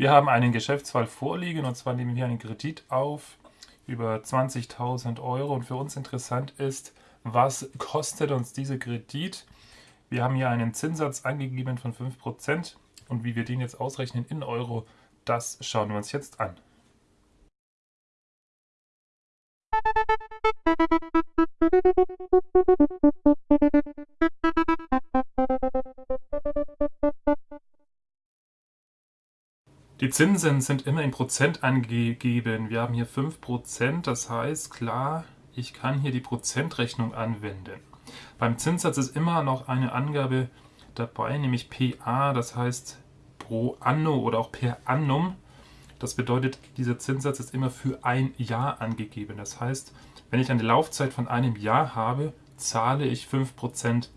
Wir haben einen Geschäftsfall vorliegen und zwar nehmen wir einen Kredit auf über 20.000 Euro und für uns interessant ist, was kostet uns dieser Kredit? Wir haben hier einen Zinssatz angegeben von 5% und wie wir den jetzt ausrechnen in Euro, das schauen wir uns jetzt an. Die Zinsen sind immer in Prozent angegeben. Wir haben hier 5%, das heißt, klar, ich kann hier die Prozentrechnung anwenden. Beim Zinssatz ist immer noch eine Angabe dabei, nämlich PA, das heißt pro anno oder auch per annum. Das bedeutet, dieser Zinssatz ist immer für ein Jahr angegeben. Das heißt, wenn ich eine Laufzeit von einem Jahr habe, zahle ich 5%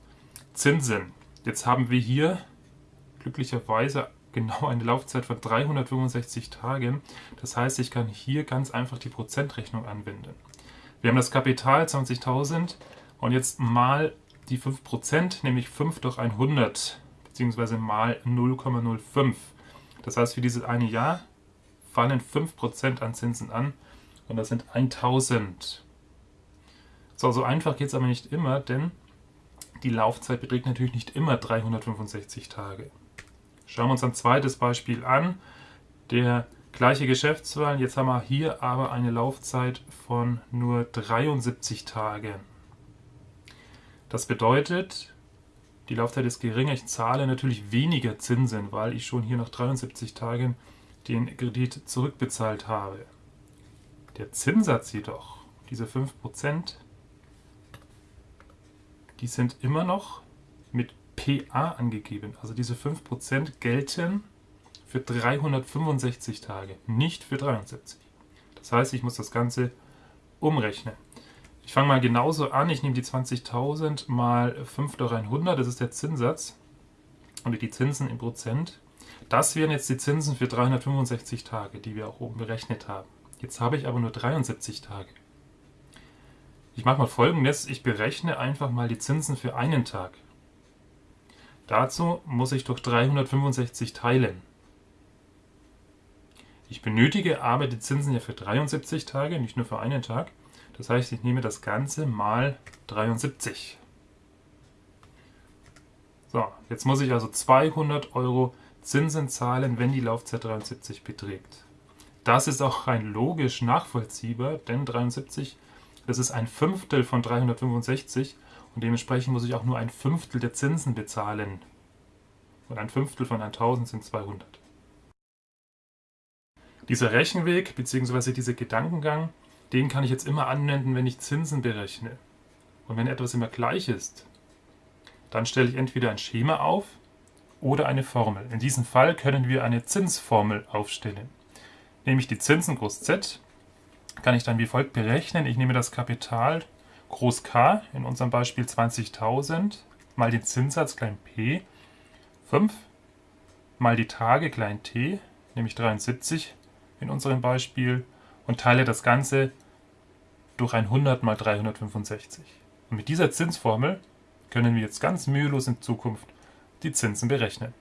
Zinsen. Jetzt haben wir hier glücklicherweise genau eine Laufzeit von 365 Tagen. Das heißt, ich kann hier ganz einfach die Prozentrechnung anwenden. Wir haben das Kapital 20.000 und jetzt mal die 5%, nämlich 5 durch 100, beziehungsweise mal 0,05. Das heißt, für dieses eine Jahr fallen 5% an Zinsen an und das sind 1000. So, so einfach geht es aber nicht immer, denn die Laufzeit beträgt natürlich nicht immer 365 Tage. Schauen wir uns ein zweites Beispiel an. Der gleiche Geschäftsfall, jetzt haben wir hier aber eine Laufzeit von nur 73 Tagen. Das bedeutet, die Laufzeit ist geringer, ich zahle natürlich weniger Zinsen, weil ich schon hier nach 73 Tagen den Kredit zurückbezahlt habe. Der Zinssatz jedoch, diese 5%, die sind immer noch mit PA angegeben. Also diese 5% gelten für 365 Tage, nicht für 73. Das heißt, ich muss das Ganze umrechnen. Ich fange mal genauso an. Ich nehme die 20.000 mal 5 durch 100, das ist der Zinssatz. Und die Zinsen in Prozent. Das wären jetzt die Zinsen für 365 Tage, die wir auch oben berechnet haben. Jetzt habe ich aber nur 73 Tage. Ich mache mal folgendes. Ich berechne einfach mal die Zinsen für einen Tag. Dazu muss ich durch 365 teilen. Ich benötige aber die Zinsen ja für 73 Tage, nicht nur für einen Tag. Das heißt, ich nehme das Ganze mal 73. So, jetzt muss ich also 200 Euro Zinsen zahlen, wenn die Laufzeit 73 beträgt. Das ist auch rein logisch nachvollziehbar, denn 73, das ist ein Fünftel von 365 und dementsprechend muss ich auch nur ein Fünftel der Zinsen bezahlen. Und ein Fünftel von 1000 sind 200. Dieser Rechenweg bzw. dieser Gedankengang, den kann ich jetzt immer anwenden, wenn ich Zinsen berechne. Und wenn etwas immer gleich ist, dann stelle ich entweder ein Schema auf oder eine Formel. In diesem Fall können wir eine Zinsformel aufstellen. Nehme ich die Zinsen groß Z, kann ich dann wie folgt berechnen. Ich nehme das Kapital groß K, in unserem Beispiel 20.000, mal den Zinssatz klein p, 5, mal die Tage klein t, nämlich 73 in unserem Beispiel, und teile das Ganze durch 100 mal 365. Und mit dieser Zinsformel können wir jetzt ganz mühelos in Zukunft die Zinsen berechnen.